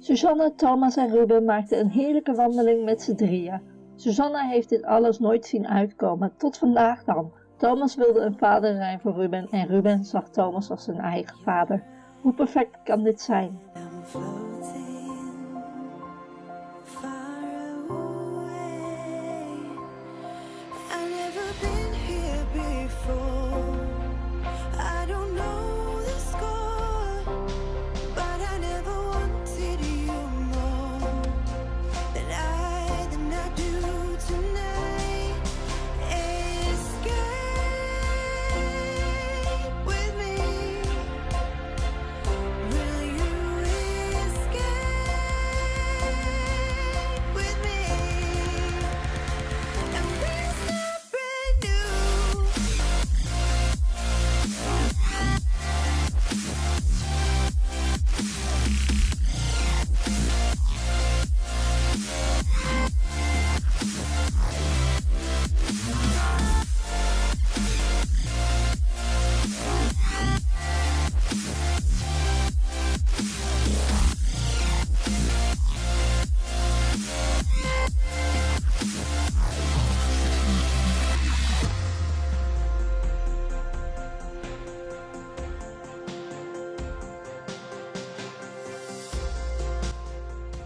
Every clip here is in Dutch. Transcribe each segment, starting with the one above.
Susanne, Thomas en Ruben maakten een heerlijke wandeling met z'n drieën. Susanne heeft dit alles nooit zien uitkomen, tot vandaag dan. Thomas wilde een vader zijn voor Ruben en Ruben zag Thomas als zijn eigen vader. Hoe perfect kan dit zijn? Never Oh.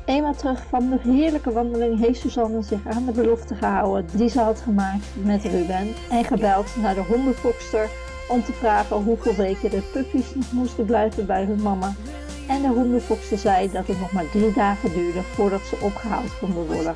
Eenmaal terug van de heerlijke wandeling heeft Suzanne zich aan de belofte gehouden die ze had gemaakt met Ruben en gebeld naar de hondenfokster om te vragen hoeveel weken de puppies nog moesten blijven bij hun mama. En de hondenfokster zei dat het nog maar drie dagen duurde voordat ze opgehaald konden worden.